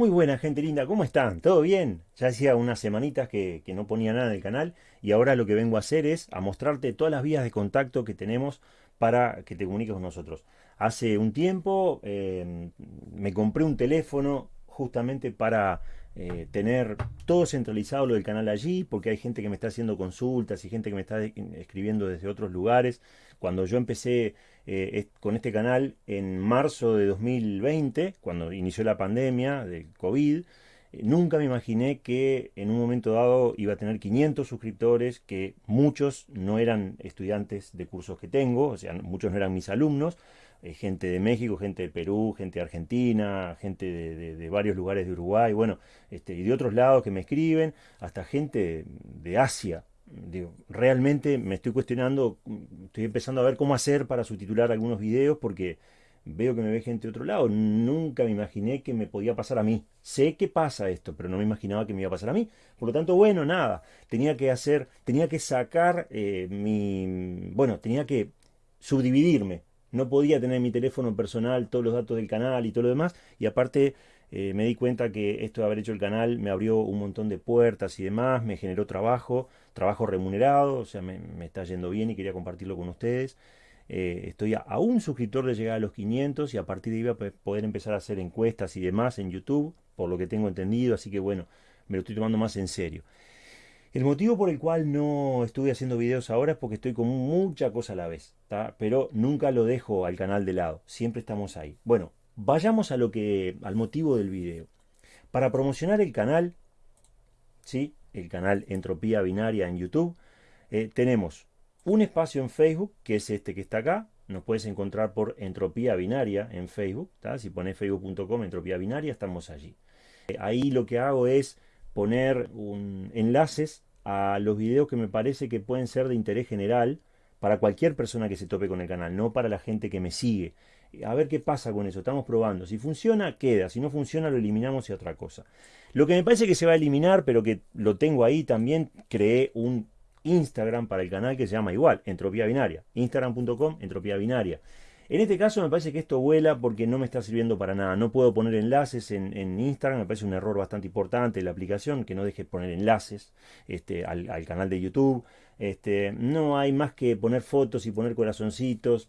Muy buena gente linda, ¿cómo están? ¿Todo bien? Ya hacía unas semanitas que, no ponía nada en el canal y ahora lo que vengo a hacer es a mostrarte todas las vías de contacto que tenemos para que te comuniques con nosotros. Hace un tiempo eh, me compré un teléfono justamente para eh, tener todo centralizado lo del canal allí, porque hay gente que me está haciendo consultas y gente que me está escribiendo desde otros lugares. Cuando yo empecé eh, con este canal en marzo de 2020, cuando inició la pandemia del COVID, eh, nunca me imaginé que en un momento dado iba a tener 500 suscriptores, que muchos no eran estudiantes de cursos que tengo, o sea, muchos no eran mis alumnos, eh, gente de México, gente de Perú, gente de Argentina, gente de, varios lugares de Uruguay, bueno, este, y de otros lados que me escriben, hasta gente de Asia. Digo, realmente me estoy cuestionando, estoy empezando a ver cómo hacer para subtitular algunos videos porque veo que me ve gente de otro lado. Nunca me imaginé que me podía pasar a mí. Sé que pasa esto, pero no me imaginaba que me iba a pasar a mí. Por lo tanto, bueno, nada. Tenía que hacer, tenía que sacar eh, mi... Bueno, tenía que subdividirme no podía tener mi teléfono personal, todos los datos del canal y todo lo demás. Y aparte eh, me di cuenta que esto de haber hecho el canal me abrió un montón de puertas y demás, me generó trabajo, trabajo remunerado, o sea, me, está yendo bien y quería compartirlo con ustedes. Eh, estoy a, un suscriptor de llegar a los 500 y a partir de ahí voy a poder empezar a hacer encuestas y demás en YouTube, por lo que tengo entendido, así que bueno, me lo estoy tomando más en serio. El motivo por el cual no estuve haciendo videos ahora es porque estoy con mucha cosa a la vez, pero nunca lo dejo al canal de lado, siempre estamos ahí. Bueno, vayamos a lo que, al motivo del video. Para promocionar el canal, ¿sí? el canal Entropía Binaria en YouTube, eh, tenemos un espacio en Facebook, que es este que está acá, nos puedes encontrar por Entropía Binaria en Facebook, si pones facebook.com Entropía Binaria, estamos allí. Eh, ahí lo que hago es poner un, enlaces a los videos que me parece que pueden ser de interés general para cualquier persona que se tope con el canal, no para la gente que me sigue. A ver qué pasa con eso, estamos probando. Si funciona, queda. Si no funciona, lo eliminamos y otra cosa. Lo que me parece que se va a eliminar, pero que lo tengo ahí también, creé un Instagram para el canal que se llama igual, Entropía Binaria. Instagram.com, Entropía Binaria. En este caso me parece que esto vuela porque no me está sirviendo para nada. No puedo poner enlaces en, Instagram, me parece un error bastante importante la aplicación, que no deje poner enlaces este, al, canal de YouTube. Este, no hay más que poner fotos y poner corazoncitos.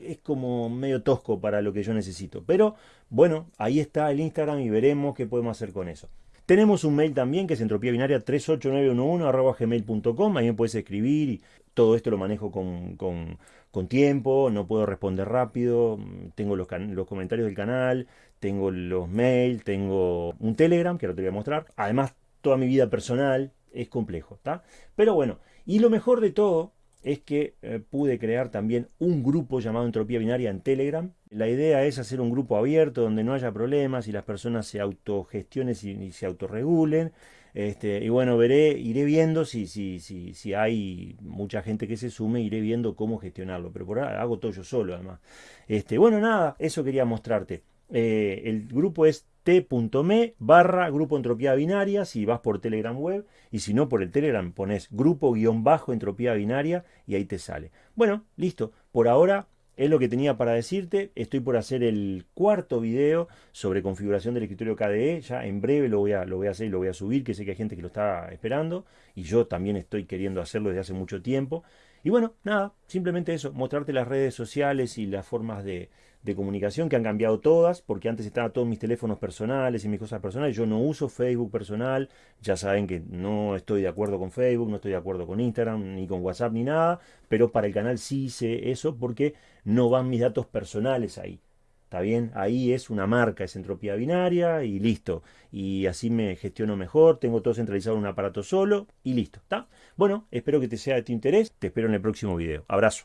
Es como medio tosco para lo que yo necesito. Pero bueno, ahí está el Instagram y veremos qué podemos hacer con eso. Tenemos un mail también que es entropía binaria 38911 gmail.com. Ahí me puedes escribir y todo esto lo manejo con, con, tiempo, no puedo responder rápido. Tengo los, los, comentarios del canal, tengo los mails, tengo un Telegram que ahora te voy a mostrar. Además, toda mi vida personal es complejo, ¿está? Pero bueno, y lo mejor de todo es que eh, pude crear también un grupo llamado Entropía Binaria en Telegram. La idea es hacer un grupo abierto donde no haya problemas y las personas se autogestionen y, se autorregulen. Este, y bueno, veré, iré viendo si, si, si, si hay mucha gente que se sume, iré viendo cómo gestionarlo. Pero por ahora hago todo yo solo además. Este, bueno, nada, eso quería mostrarte. Eh, el grupo es t.me barra grupo entropía binaria si vas por Telegram web y si no por el Telegram pones grupo guion bajo entropía binaria y ahí te sale. Bueno, listo. Por ahora es lo que tenía para decirte. Estoy por hacer el cuarto video sobre configuración del escritorio KDE. Ya en breve lo voy, a, lo voy a hacer y lo voy a subir, que sé que hay gente que lo está esperando. Y yo también estoy queriendo hacerlo desde hace mucho tiempo. Y bueno, nada, simplemente eso, mostrarte las redes sociales y las formas de, de comunicación que han cambiado todas, porque antes estaban todos mis teléfonos personales y mis cosas personales. Yo no uso Facebook personal, ya saben que no estoy de acuerdo con Facebook, no estoy de acuerdo con Instagram, ni con WhatsApp, ni nada, pero para el canal sí hice eso porque no van mis datos personales ahí. ¿Está bien? Ahí es una marca, es entropía binaria y listo. Y así me gestiono mejor, tengo todo centralizado en un aparato solo y listo. ¿Está? Bueno, espero que te sea de tu interés. Te espero en el próximo video. Abrazo.